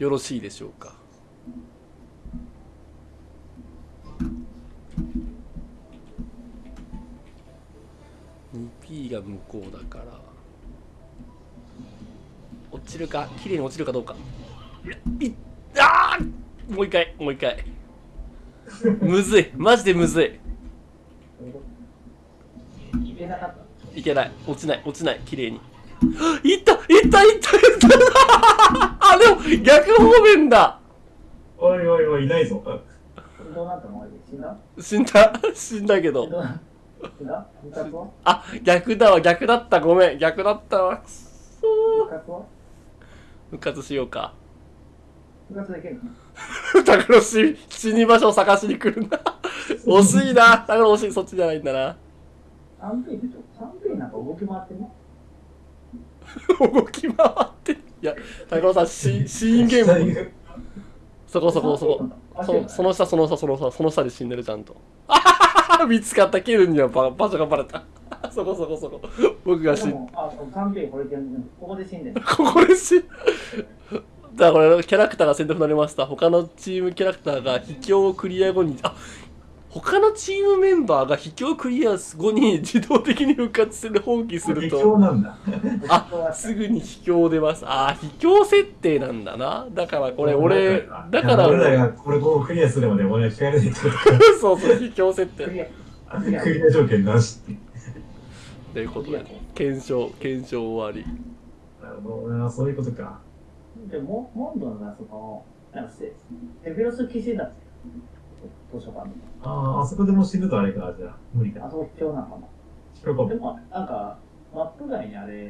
よろしいでしょうか？2P が向こうだから。落ちるか？綺麗に落ちるかどうか。いいあー！もう一回もう一回。むずい。マジでむずい。いけない落ちない落ちない。綺麗に。いったいったいったいっただ。おいおいおい、いないぞ。どうなったの？死んだ？死んだ。死んだけど。どうな死んだあ逆だわ。逆だった。ごめん。逆だったわ。くっそ部活は？復活しようか。部活できるの？タクロ死死に場所を探しに来るんだ。惜しいな。タクロ惜しいそっちじゃないんだな。3P でしょ 3P なんか動き回ってんの 動き回って。いやタクロさんシシーンゲームそこそこそこ。そその下その下その下その下で死んでるちゃんと。あははは見つかったケルンには場場所がバレた。そこそこそこ。僕が死んでもあそう 3P これでここで死んでんの ここで死だ。からこれキャラクターが選択になりました。他のチームキャラクターが秘境をクリア後にあ他のチームメンバーが秘境クリア後に自動的に復活する放棄する秘と境なんだ。あすぐに秘境出ます。あ秘境設定なんだな。だからこれ俺だから俺らがこれこうクリアするまで俺は聞かれないと。か そうそう秘境設定。ア。クリア条件なしって。ということで検証検証終わり。なるほどな、そういうことか。でもモンドのそのなんかセセフィロス騎士だって図書館のああ、あそこでもう死ぬとあれか、じゃあ、無理か。あそこ必要なのかなでもなんかマップ外にあれ